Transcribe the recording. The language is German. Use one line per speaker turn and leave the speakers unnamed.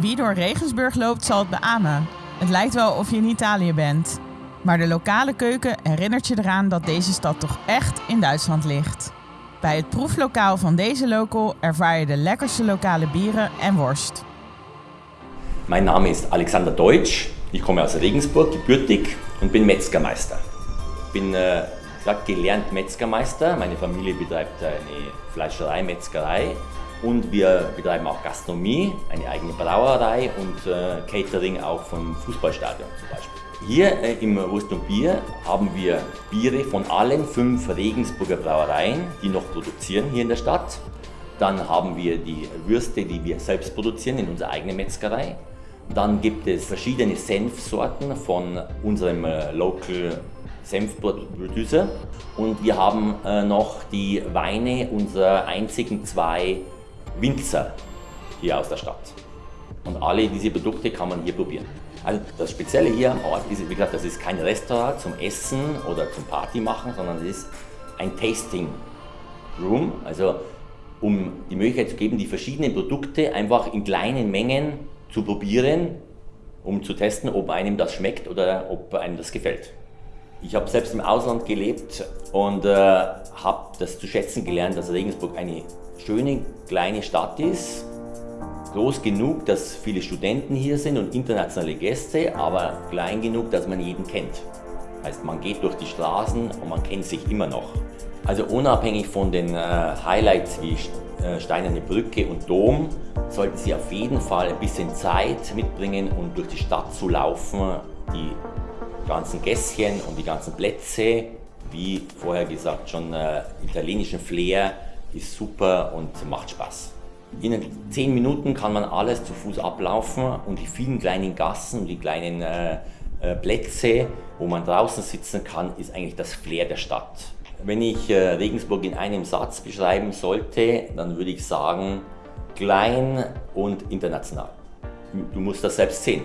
Wie door Regensburg loopt zal het beamen. Het lijkt wel of je in Italië bent. Maar de lokale keuken herinnert je eraan dat deze stad toch echt in Duitsland ligt. Bij het proeflokaal van deze local ervaar je de lekkerste lokale bieren en worst.
Mein Name ist Alexander Deutsch. Ich komme aus Regensburg, gebürtig und bin Metzgermeister. Bin äh, gesagt, gelernt Metzgermeister. Meine Familie betreibt eine Fleischerei, Metzgerei und wir betreiben auch Gastronomie, eine eigene Brauerei und äh, Catering auch vom Fußballstadion zum Beispiel. Hier äh, im Wurst und Bier haben wir Biere von allen fünf Regensburger Brauereien, die noch produzieren hier in der Stadt. Dann haben wir die Würste, die wir selbst produzieren in unserer eigenen Metzgerei. Dann gibt es verschiedene Senfsorten von unserem äh, Local Senfproducer. Und wir haben äh, noch die Weine unserer einzigen zwei Winzer hier aus der Stadt. Und alle diese Produkte kann man hier probieren. Also das Spezielle hier am Ort ist, wie gesagt, das ist kein Restaurant zum Essen oder zum Party machen, sondern es ist ein Tasting Room, also um die Möglichkeit zu geben, die verschiedenen Produkte einfach in kleinen Mengen zu probieren, um zu testen, ob einem das schmeckt oder ob einem das gefällt. Ich habe selbst im Ausland gelebt und äh, habe das zu schätzen gelernt, dass Regensburg eine schöne kleine Stadt ist, groß genug, dass viele Studenten hier sind und internationale Gäste, aber klein genug, dass man jeden kennt. Heißt, man geht durch die Straßen und man kennt sich immer noch. Also unabhängig von den äh, Highlights wie äh, Steinerne Brücke und Dom, sollten Sie auf jeden Fall ein bisschen Zeit mitbringen, um durch die Stadt zu laufen, die ganzen Gässchen und die ganzen Plätze, wie vorher gesagt schon äh, italienischen Flair, ist super und macht Spaß. In 10 Minuten kann man alles zu Fuß ablaufen und die vielen kleinen Gassen die kleinen äh, äh, Plätze, wo man draußen sitzen kann, ist eigentlich das Flair der Stadt. Wenn ich äh, Regensburg in einem Satz beschreiben sollte, dann würde ich sagen, klein und international. Du musst das selbst sehen.